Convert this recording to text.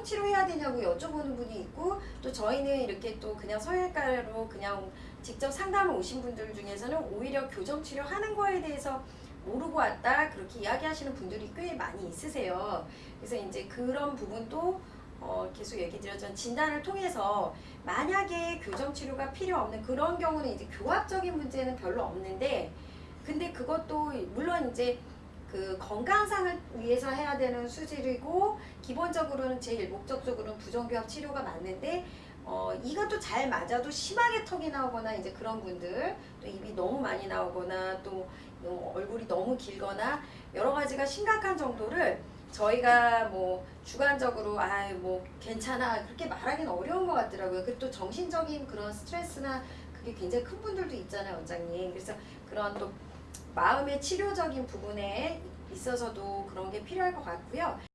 교정 치료해야 되냐고 여쭤보는 분이 있고 또 저희는 이렇게 또 그냥 성형외과로 그냥 직접 상담을 오신 분들 중에서는 오히려 교정 치료 하는 거에 대해서 모르고 왔다 그렇게 이야기하시는 분들이 꽤 많이 있으세요. 그래서 이제 그런 부분도 어, 계속 얘기 드렸지만 진단을 통해서 만약에 교정 치료가 필요 없는 그런 경우는 이제 교합적인 문제는 별로 없는데 근데 그것도 물론 이제 그 건강상을 위해서 해야 되는 수질이고 기본적으로는 제일 목적적으로는 부정교합 치료가 맞는데 어, 이것도 잘 맞아도 심하게 턱이 나오거나 이제 그런 분들 또 입이 너무 많이 나오거나 또 너무 얼굴이 너무 길거나 여러 가지가 심각한 정도를 저희가 뭐 주관적으로 아 뭐 괜찮아 그렇게 말하기는 어려운 것 같더라고요. 그 또 정신적인 그런 스트레스나 그게 굉장히 큰 분들도 있잖아요, 원장님. 그래서 그런 또 마음의 치료적인 부분에 있어서도 그런 게 필요할 것 같고요.